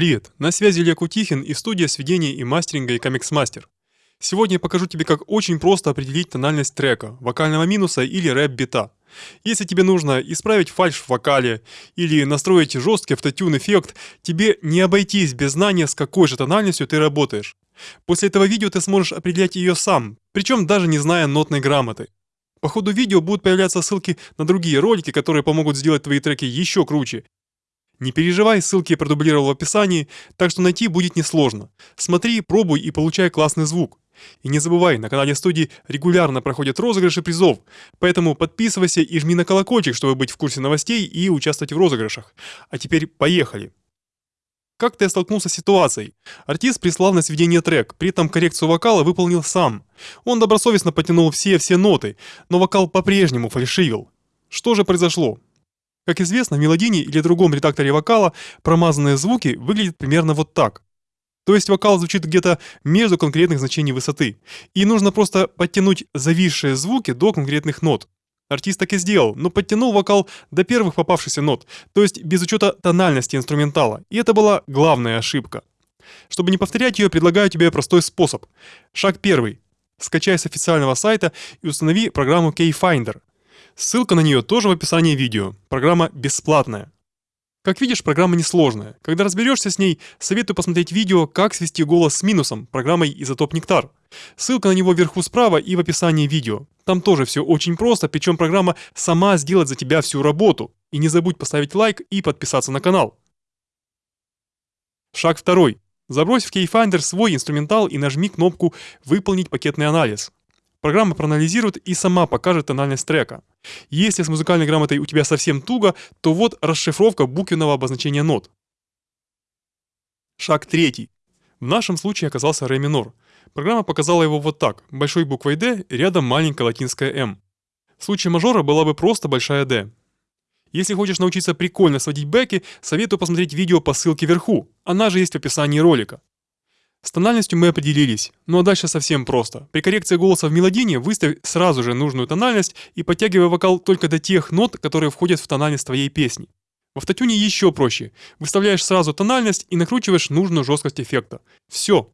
Привет, на связи Илья Кутихин и студия сведения и мастеринга Icamix Master. Сегодня я покажу тебе, как очень просто определить тональность трека, вокального минуса или рэп-бита. Если тебе нужно исправить фальш в вокале или настроить жесткий автотюн эффект, тебе не обойтись без знания, с какой же тональностью ты работаешь. После этого видео ты сможешь определять ее сам, причем даже не зная нотной грамоты. По ходу видео будут появляться ссылки на другие ролики, которые помогут сделать твои треки еще круче, не переживай, ссылки я продублировал в описании, так что найти будет несложно. Смотри, пробуй и получай классный звук. И не забывай, на канале студии регулярно проходят розыгрыши призов, поэтому подписывайся и жми на колокольчик, чтобы быть в курсе новостей и участвовать в розыгрышах. А теперь поехали! Как-то я столкнулся с ситуацией. Артист прислал на сведение трек, при этом коррекцию вокала выполнил сам. Он добросовестно потянул все-все ноты, но вокал по-прежнему фальшивил. Что же произошло? Как известно, в мелодине или другом редакторе вокала промазанные звуки выглядят примерно вот так. То есть вокал звучит где-то между конкретных значений высоты. И нужно просто подтянуть зависшие звуки до конкретных нот. Артист так и сделал, но подтянул вокал до первых попавшихся нот, то есть без учета тональности инструментала. И это была главная ошибка. Чтобы не повторять ее, предлагаю тебе простой способ. Шаг первый. Скачай с официального сайта и установи программу Keyfinder. Ссылка на нее тоже в описании видео. Программа бесплатная. Как видишь, программа несложная. Когда разберешься с ней, советую посмотреть видео «Как свести голос с минусом» программой «Изотоп Нектар». Ссылка на него вверху справа и в описании видео. Там тоже все очень просто, причем программа сама сделает за тебя всю работу. И не забудь поставить лайк и подписаться на канал. Шаг второй. Забрось в Keyfinder свой инструментал и нажми кнопку «Выполнить пакетный анализ». Программа проанализирует и сама покажет тональность трека. Если с музыкальной грамотой у тебя совсем туго, то вот расшифровка буквенного обозначения нот. Шаг третий. В нашем случае оказался ре минор. Программа показала его вот так. Большой буквой D, рядом маленькая латинская М. В случае мажора была бы просто большая D. Если хочешь научиться прикольно сводить бэки, советую посмотреть видео по ссылке вверху. Она же есть в описании ролика. С тональностью мы определились, ну а дальше совсем просто. При коррекции голоса в мелодине выставь сразу же нужную тональность и подтягивай вокал только до тех нот, которые входят в тональность твоей песни. В автотюне еще проще. Выставляешь сразу тональность и накручиваешь нужную жесткость эффекта. Все,